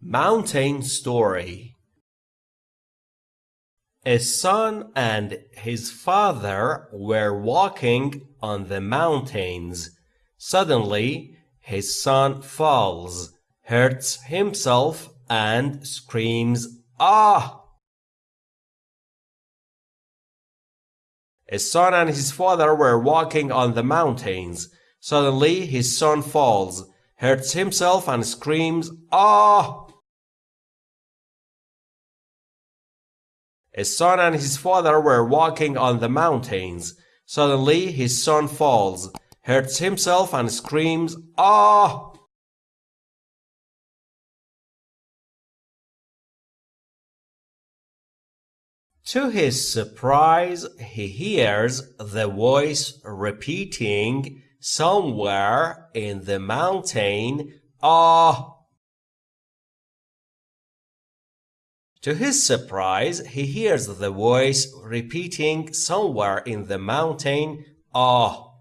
Mountain Story A son and his father were walking on the mountains. Suddenly, his son falls, hurts himself, and screams, Ah! A son and his father were walking on the mountains. Suddenly, his son falls, hurts himself, and screams, Ah! A son and his father were walking on the mountains. Suddenly his son falls, hurts himself and screams, Ah! To his surprise, he hears the voice repeating somewhere in the mountain, Ah! To his surprise, he hears the voice repeating somewhere in the mountain, Ah.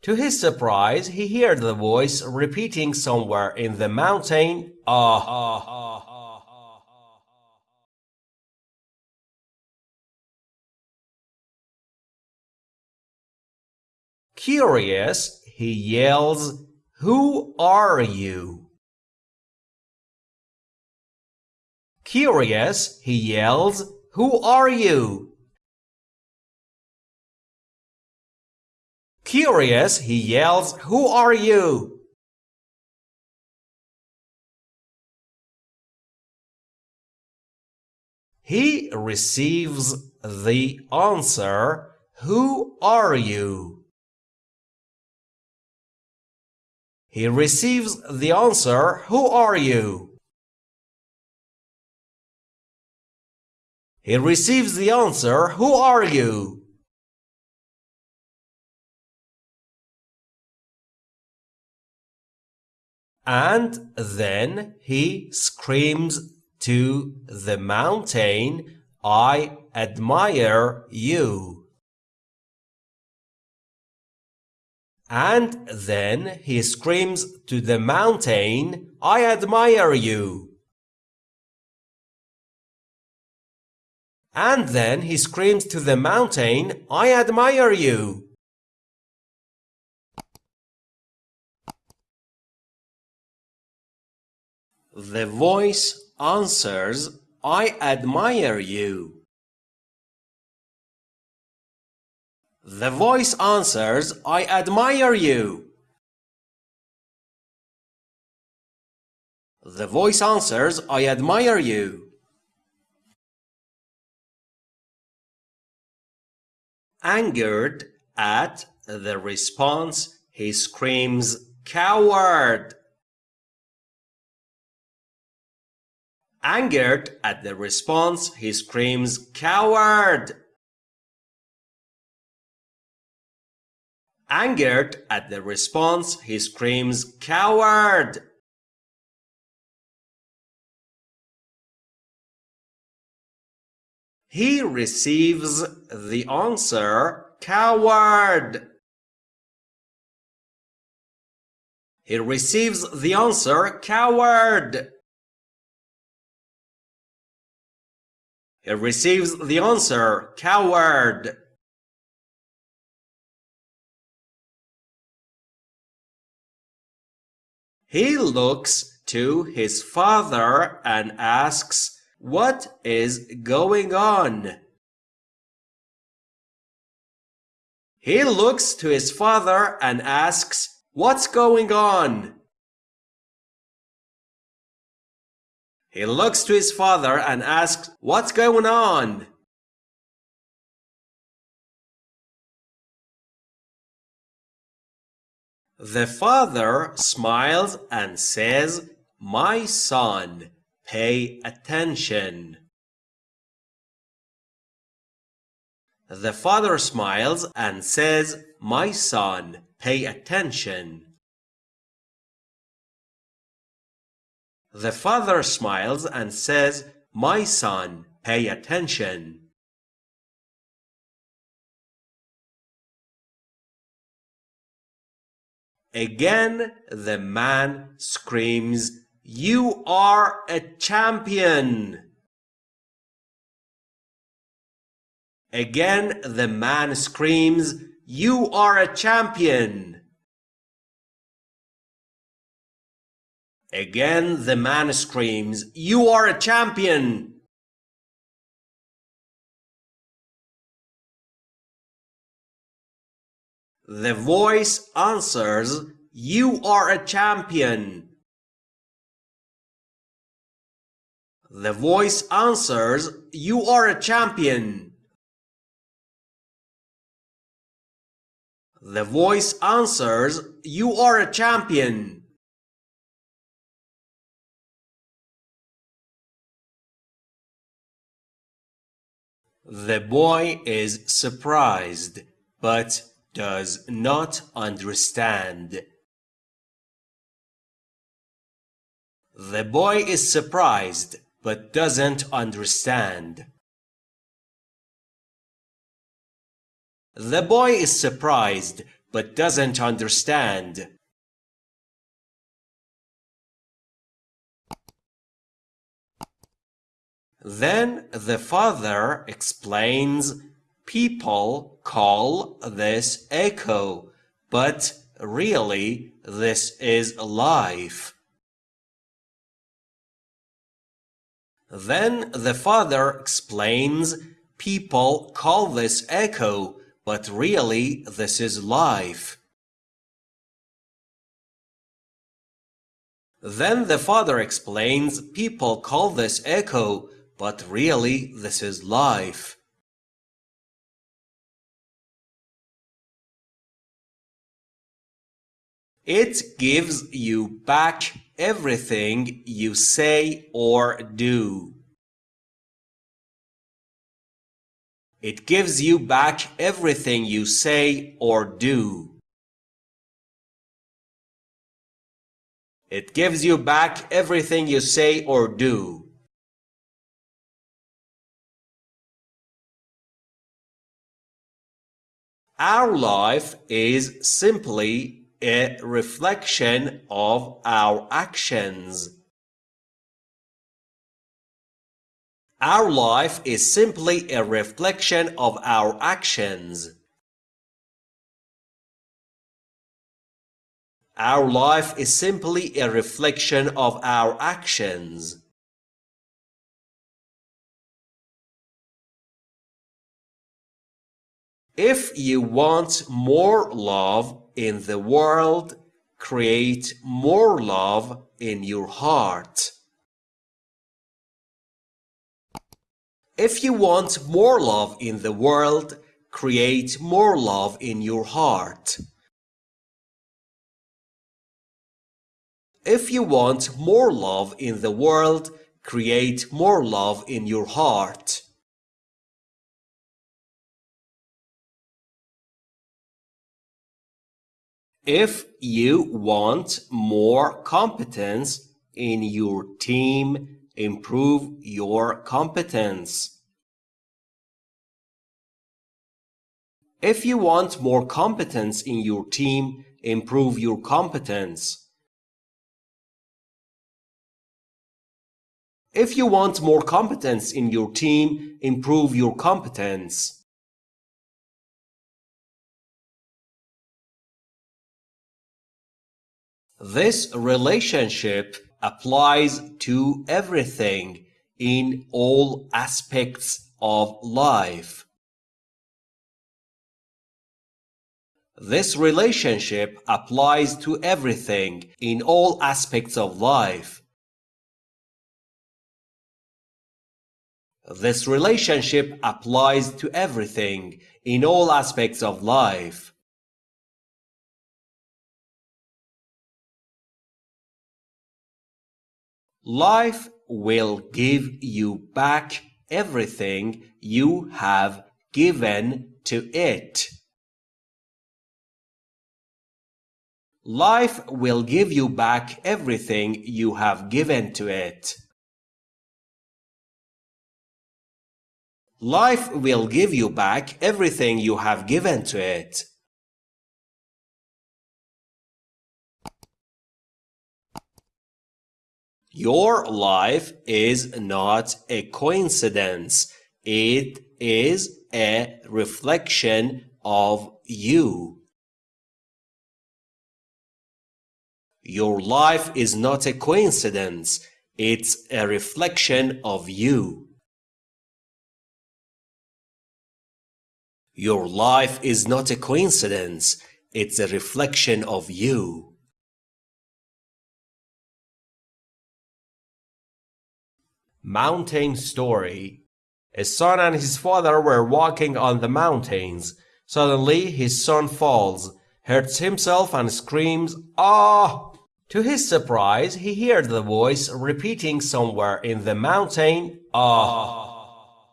To his surprise, he hears the voice repeating somewhere in the mountain, Ah. Curious, he yells, Who are you? Curious, he yells, Who are you? Curious, he yells, Who are you? He receives the answer, Who are you? He receives the answer, Who are you? He receives the answer, Who are you? And then he screams to the mountain, I admire you. And then he screams to the mountain, I admire you. And then he screams to the mountain, I admire you. The voice answers, I admire you. The voice answers, I admire you. The voice answers, I admire you. Angered at the response, he screams, Coward! Angered at the response, he screams, Coward! Angered at the response, he screams, Coward! He receives the answer, coward. He receives the answer, coward. He receives the answer, coward. He looks to his father and asks, what is going on? He looks to his father and asks, What's going on? He looks to his father and asks, What's going on? The father smiles and says, My son, Pay attention. The father smiles and says, My son, pay attention. The father smiles and says, My son, pay attention. Again, the man screams, You are a champion! Again, the man screams, You are a champion! Again, the man screams, You are a champion! The voice answers, You are a champion. The voice answers, You are a champion. The voice answers, You are a champion. The boy is surprised, but does not understand. The boy is surprised but doesn't understand. The boy is surprised but doesn't understand. Then the father explains People call this echo, but really this is life. Then the father explains, people call this echo, but really this is life. Then the father explains, people call this echo, but really this is life. It gives you back everything you say or do. It gives you back everything you say or do. It gives you back everything you say or do. Our life is simply a reflection of our actions. Our life is simply a reflection of our actions. Our life is simply a reflection of our actions. If you want more love in the world, create more love in your heart. If you want more love in the world, create more love in your heart. If you want more love in the world, create more love in your heart. If you want more competence in your team, improve your competence. If you want more competence in your team, improve your competence. If you want more competence in your team, improve your competence. This relationship applies to everything in all aspects of life. This relationship applies to everything in all aspects of life. This relationship applies to everything in all aspects of life. Life will give you back everything you have given to it. Life will give you back everything you have given to it. Life will give you back everything you have given to it. Your life is not a coincidence. It is a reflection of you. Your life is not a coincidence. It's a reflection of you. Your life is not a coincidence. It's a reflection of you. Mountain Story A son and his father were walking on the mountains. Suddenly his son falls, hurts himself and screams, Ah! To his surprise, he heard the voice repeating somewhere in the mountain, Ah!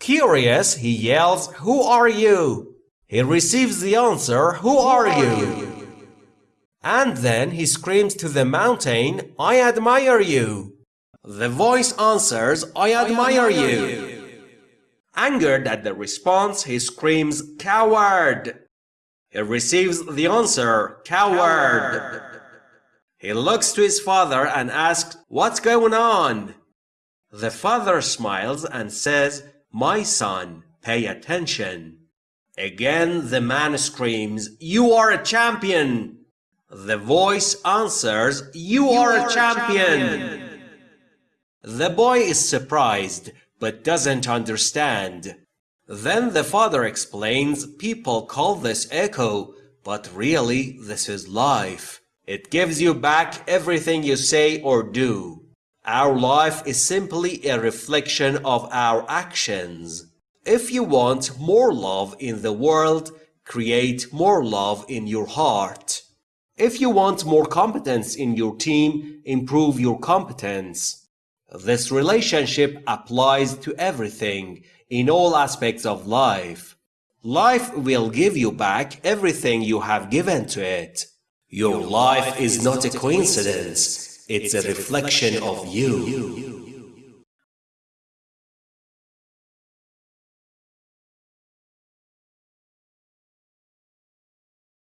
Curious, he yells, Who are you? He receives the answer, Who are you? And then he screams to the mountain, I admire you. The voice answers, I admire you. Angered at the response, he screams, Coward! He receives the answer, Coward! He looks to his father and asks, What's going on? The father smiles and says, My son, pay attention. Again the man screams, You are a champion! The voice answers, You, you are, are, a champion. champion! The boy is surprised, but doesn't understand. Then the father explains, People call this echo, but really this is life. It gives you back everything you say or do. Our life is simply a reflection of our actions. If you want more love in the world, create more love in your heart. If you want more competence in your team, improve your competence. This relationship applies to everything in all aspects of life. Life will give you back everything you have given to it. Your life is not a coincidence, it's a reflection of you.